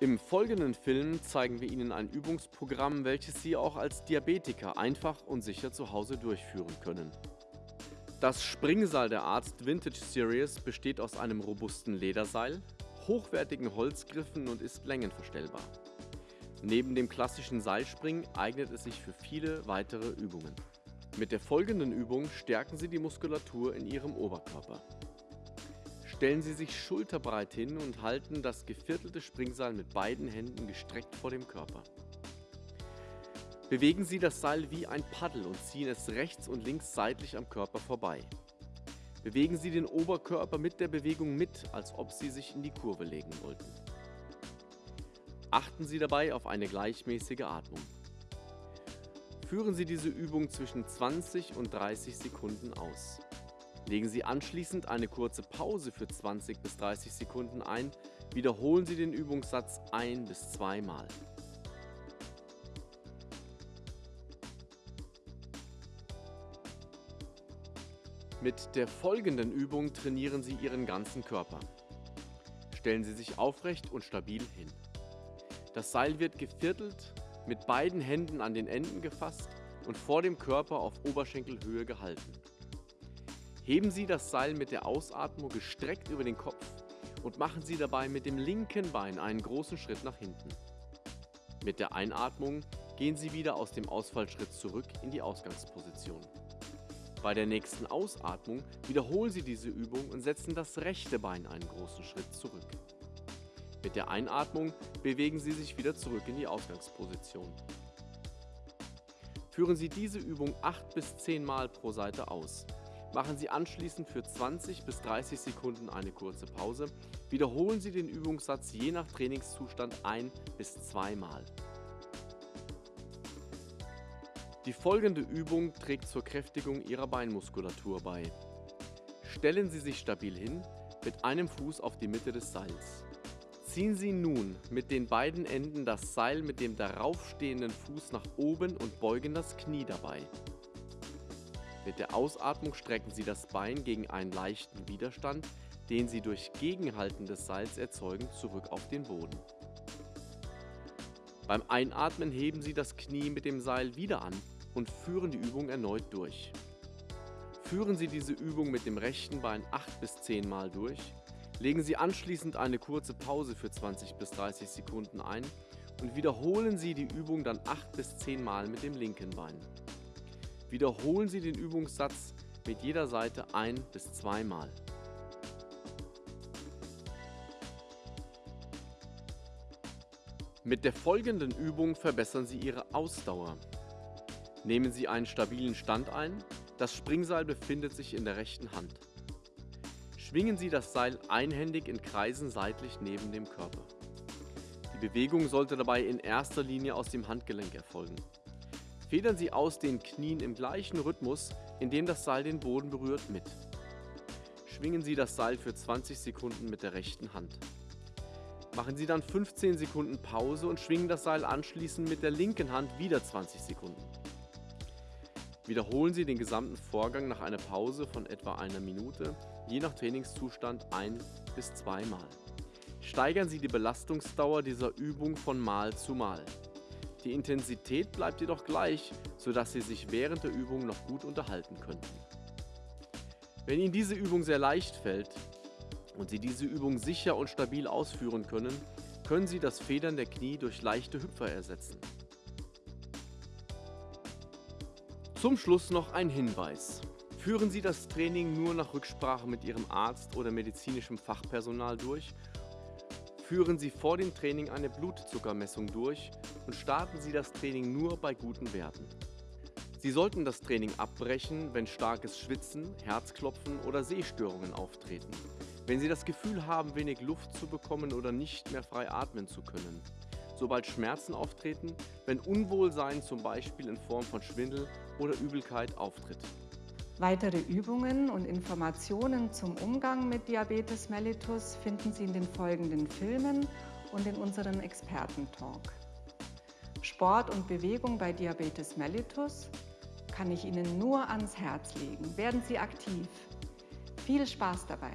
Im folgenden Film zeigen wir Ihnen ein Übungsprogramm, welches Sie auch als Diabetiker einfach und sicher zu Hause durchführen können. Das Springseil der Arzt Vintage Series besteht aus einem robusten Lederseil, hochwertigen Holzgriffen und ist längenverstellbar. Neben dem klassischen Seilspringen eignet es sich für viele weitere Übungen. Mit der folgenden Übung stärken Sie die Muskulatur in Ihrem Oberkörper. Stellen Sie sich schulterbreit hin und halten das geviertelte Springseil mit beiden Händen gestreckt vor dem Körper. Bewegen Sie das Seil wie ein Paddel und ziehen es rechts und links seitlich am Körper vorbei. Bewegen Sie den Oberkörper mit der Bewegung mit, als ob Sie sich in die Kurve legen wollten. Achten Sie dabei auf eine gleichmäßige Atmung. Führen Sie diese Übung zwischen 20 und 30 Sekunden aus. Legen Sie anschließend eine kurze Pause für 20 bis 30 Sekunden ein, wiederholen Sie den Übungssatz ein- bis zweimal. Mit der folgenden Übung trainieren Sie Ihren ganzen Körper. Stellen Sie sich aufrecht und stabil hin. Das Seil wird geviertelt, mit beiden Händen an den Enden gefasst und vor dem Körper auf Oberschenkelhöhe gehalten. Heben Sie das Seil mit der Ausatmung gestreckt über den Kopf und machen Sie dabei mit dem linken Bein einen großen Schritt nach hinten. Mit der Einatmung gehen Sie wieder aus dem Ausfallschritt zurück in die Ausgangsposition. Bei der nächsten Ausatmung wiederholen Sie diese Übung und setzen das rechte Bein einen großen Schritt zurück. Mit der Einatmung bewegen Sie sich wieder zurück in die Ausgangsposition. Führen Sie diese Übung 8 bis 10 Mal pro Seite aus. Machen Sie anschließend für 20 bis 30 Sekunden eine kurze Pause. Wiederholen Sie den Übungssatz je nach Trainingszustand ein bis zweimal. Die folgende Übung trägt zur Kräftigung Ihrer Beinmuskulatur bei. Stellen Sie sich stabil hin, mit einem Fuß auf die Mitte des Seils. Ziehen Sie nun mit den beiden Enden das Seil mit dem darauf stehenden Fuß nach oben und beugen das Knie dabei. Mit der Ausatmung strecken Sie das Bein gegen einen leichten Widerstand, den Sie durch Gegenhalten des Seils erzeugen, zurück auf den Boden. Beim Einatmen heben Sie das Knie mit dem Seil wieder an und führen die Übung erneut durch. Führen Sie diese Übung mit dem rechten Bein 8 bis 10 Mal durch, legen Sie anschließend eine kurze Pause für 20 bis 30 Sekunden ein und wiederholen Sie die Übung dann 8 bis 10 Mal mit dem linken Bein. Wiederholen Sie den Übungssatz mit jeder Seite ein- bis zweimal. Mit der folgenden Übung verbessern Sie Ihre Ausdauer. Nehmen Sie einen stabilen Stand ein, das Springseil befindet sich in der rechten Hand. Schwingen Sie das Seil einhändig in Kreisen seitlich neben dem Körper. Die Bewegung sollte dabei in erster Linie aus dem Handgelenk erfolgen. Federn Sie aus den Knien im gleichen Rhythmus, in dem das Seil den Boden berührt, mit. Schwingen Sie das Seil für 20 Sekunden mit der rechten Hand. Machen Sie dann 15 Sekunden Pause und schwingen das Seil anschließend mit der linken Hand wieder 20 Sekunden. Wiederholen Sie den gesamten Vorgang nach einer Pause von etwa einer Minute, je nach Trainingszustand ein bis zweimal. Steigern Sie die Belastungsdauer dieser Übung von Mal zu Mal. Die Intensität bleibt jedoch gleich, sodass Sie sich während der Übung noch gut unterhalten könnten. Wenn Ihnen diese Übung sehr leicht fällt und Sie diese Übung sicher und stabil ausführen können, können Sie das Federn der Knie durch leichte Hüpfer ersetzen. Zum Schluss noch ein Hinweis. Führen Sie das Training nur nach Rücksprache mit Ihrem Arzt oder medizinischem Fachpersonal durch Führen Sie vor dem Training eine Blutzuckermessung durch und starten Sie das Training nur bei guten Werten. Sie sollten das Training abbrechen, wenn starkes Schwitzen, Herzklopfen oder Sehstörungen auftreten. Wenn Sie das Gefühl haben, wenig Luft zu bekommen oder nicht mehr frei atmen zu können. Sobald Schmerzen auftreten, wenn Unwohlsein zum Beispiel in Form von Schwindel oder Übelkeit auftritt. Weitere Übungen und Informationen zum Umgang mit Diabetes mellitus finden Sie in den folgenden Filmen und in unserem Expertentalk. Sport und Bewegung bei Diabetes mellitus kann ich Ihnen nur ans Herz legen. Werden Sie aktiv. Viel Spaß dabei!